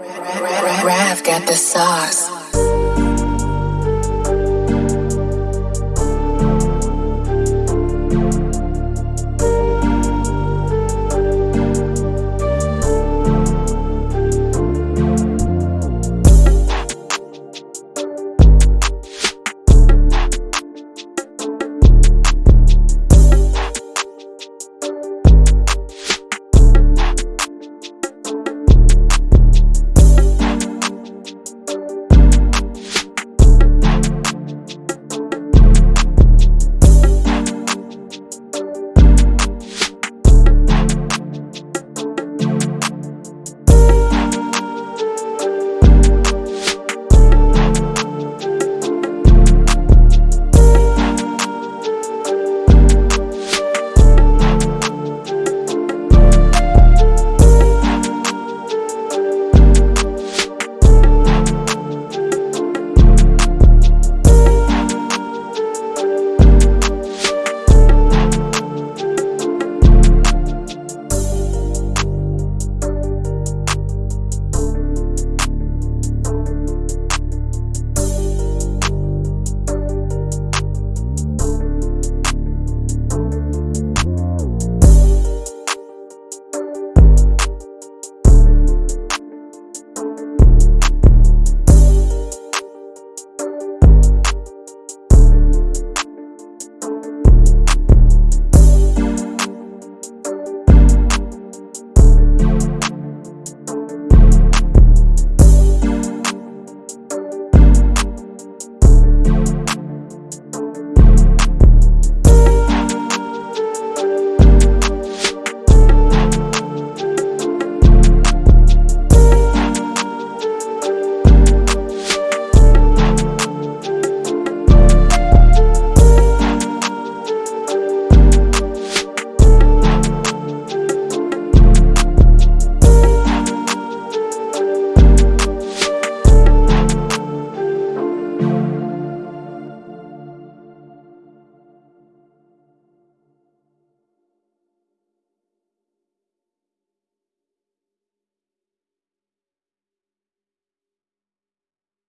Rav got the sauce.